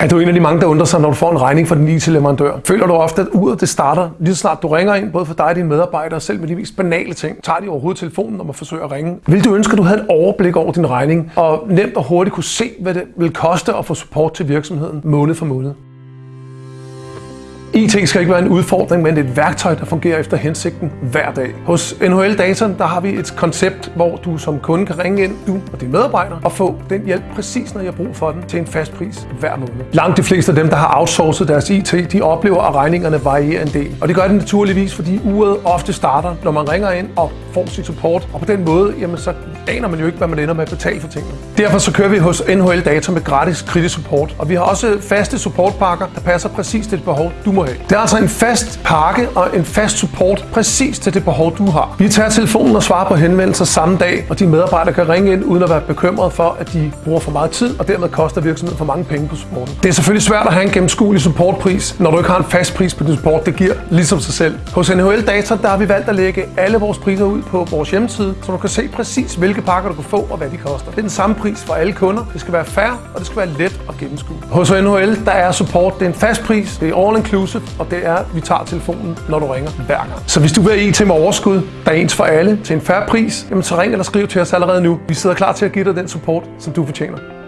Er du en af de mange, der undrer sig, når du får en regning fra din IT-leverandør? Føler du ofte, at uret det starter lige så snart du ringer ind, både for dig og dine medarbejdere, selv med de mest banale ting? Tager de overhovedet telefonen, når man forsøger at ringe? Vil du ønske, at du havde et overblik over din regning, og nemt og hurtigt kunne se, hvad det vil koste at få support til virksomheden måned for måned? IT skal ikke være en udfordring, men et værktøj, der fungerer efter hensigten hver dag. Hos NHL Data der har vi et koncept, hvor du som kunde kan ringe ind, du og dine medarbejdere, og få den hjælp præcis, når jeg har brug for den, til en fast pris hver måned. Langt de fleste af dem, der har outsourcet deres IT, de oplever, at regningerne varierer en del. Og det gør det naturligvis, fordi uret ofte starter, når man ringer ind og får sit support. Og på den måde, jamen, så aner man jo ikke, hvad man ender med at betale for tingene. Derfor så kører vi hos NHL Data med gratis kritisk support. Og vi har også faste supportpakker, der passer præcis til det behov, du må have. Det er altså en fast pakke og en fast support præcis til det behov, du har. Vi tager telefonen og svarer på henvendelser samme dag, og de medarbejdere kan ringe ind uden at være bekymret for, at de bruger for meget tid, og dermed koster virksomheden for mange penge på supporten. Det er selvfølgelig svært at have en gennemskuelig supportpris, når du ikke har en fast pris på din support. Det giver ligesom sig selv. Hos NHL Data der har vi valgt at lægge alle vores priser ud på vores hjemmeside, så du kan se præcis, hvilke pakker du kan få og hvad de koster. Det er den samme pris for alle kunder. Det skal være fair, og det skal være let at gennemskue. Hos NHL der er support, det er en fast pris, det er all inclusive, og det er, at vi tager telefonen, når du ringer hver gang. Så hvis du vil have IT med overskud, der er ens for alle, til en færre pris, jamen så ring eller skriv til os allerede nu. Vi sidder klar til at give dig den support, som du fortjener.